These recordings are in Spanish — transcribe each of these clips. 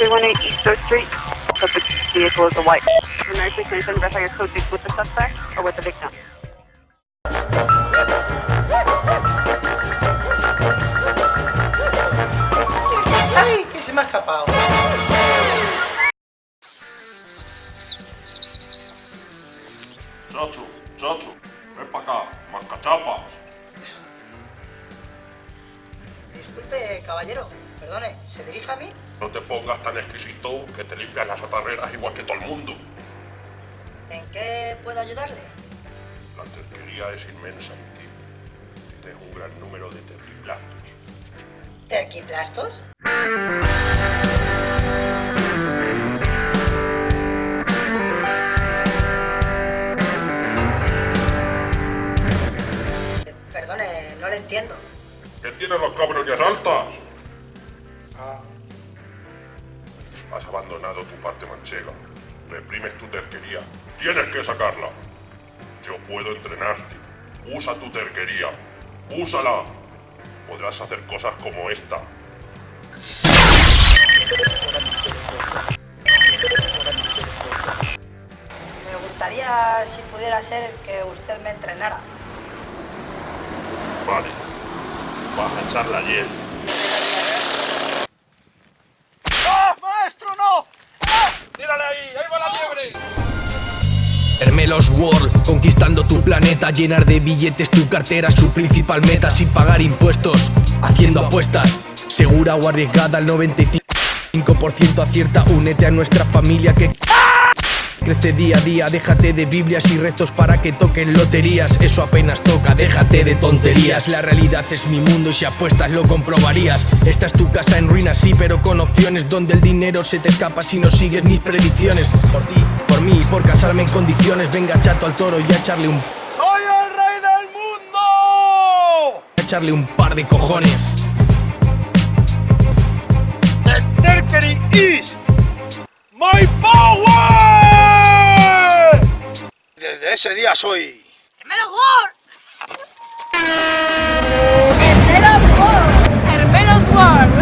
318 East Third Street. The vehicle is a white. Emergency station, verify your code six with the suspect or with the victim. ¡Ay! Que se me ha escapado. Chacho, chacho, ven para acá, mascachapas. Disculpe, caballero. Perdone, ¿se dirige a mí? No te pongas tan exquisito que te limpias las atarreras igual que todo el mundo. ¿En qué puedo ayudarle? La terquería es inmensa en ti. Tienes un gran número de terquiplastos. ¿Terquiplastos? Perdone, no le entiendo. ¿Qué tienen los cabrones altas? Ah, Has abandonado tu parte manchega. Reprimes tu terquería. Tienes que sacarla. Yo puedo entrenarte. Usa tu terquería. Úsala. Podrás hacer cosas como esta. me gustaría si pudiera ser que usted me entrenara. Vale. Vas a echar la hiel. Hermelos World, conquistando tu planeta, llenar de billetes tu cartera, su principal meta, sin pagar impuestos, haciendo apuestas, segura o arriesgada, el 95% acierta, únete a nuestra familia que crece día a día, déjate de Biblias y rezos para que toquen loterías, eso apenas toca, déjate de tonterías, la realidad es mi mundo y si apuestas lo comprobarías, esta es tu casa en ruinas, sí, pero con opciones, donde el dinero se te escapa si no sigues mis predicciones, por ti, por mí, por casarme en condiciones, venga chato al toro y a echarle un ¡Soy el rey del mundo! a echarle un par de cojones. The Terkery is my power! Desde ese día soy... ¡Hermelos World! ¡Hermelos World! ¡Hermelos World!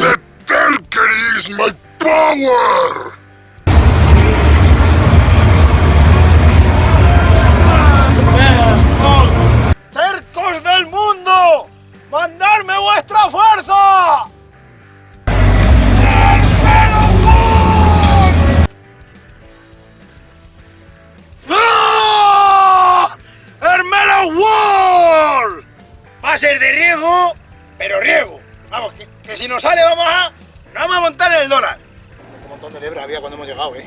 The Terkery is my power! ¡Mandarme vuestra fuerza! ¡Ah! ¡Hermelo World! Va a ser de riego, pero riego. Vamos, que, que si nos sale vamos a... nos vamos a montar en el dólar. Un montón de lebra había cuando hemos llegado, ¿eh?